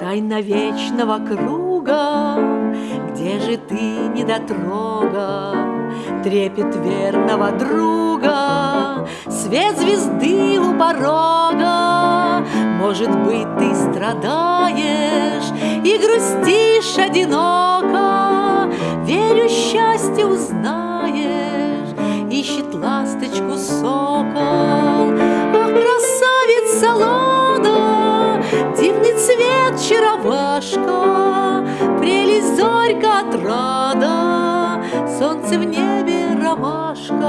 Тайна вечного круга, где же ты, недотрога, Трепет верного друга, свет звезды у порога. Может быть, ты страдаешь и грустишь одиноко, Верю, счастье узнаешь, ищет ласточку сокол. Ах, красавица Лада, дивный цвет чаровашка, Прелесть зорька отрада, солнце в небе ромашка.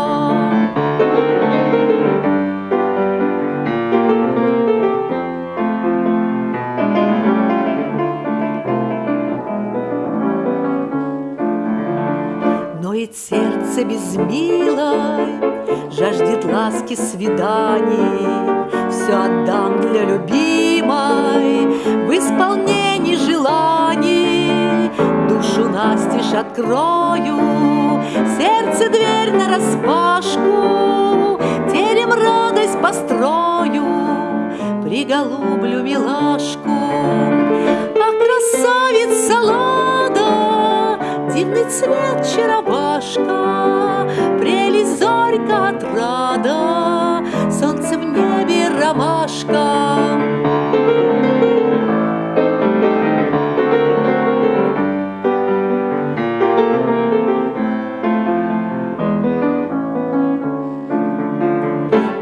Ноет сердце безмилой, Жаждет ласки свиданий, Все отдам для любимой В исполнении желаний. Душу настежь открою, Сердце дверь нараспашку, Терем радость построю, Приголублю милашку. Дивный цвет чаровашка, Прелесть зорька отрада, Солнце в небе ромашка.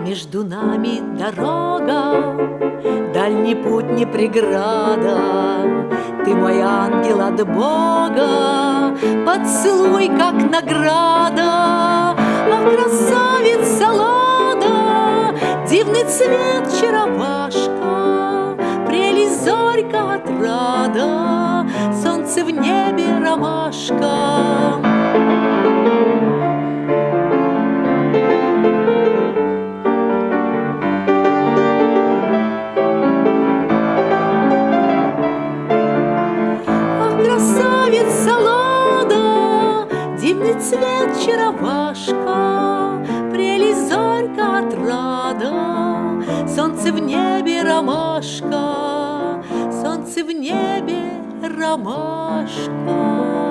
Между нами дорога, Дальний путь не преграда, Ты мой ангел от Бога, Поцелуй, как награда. Ах, красавица Лада, Дивный цвет чаровашка, Прелесть зорька отрада, Солнце в небе ромашка. Красавица Лада, Дивный цвет чаровашка, Прелесть зорька отрада, Солнце в небе ромашка, Солнце в небе ромашка.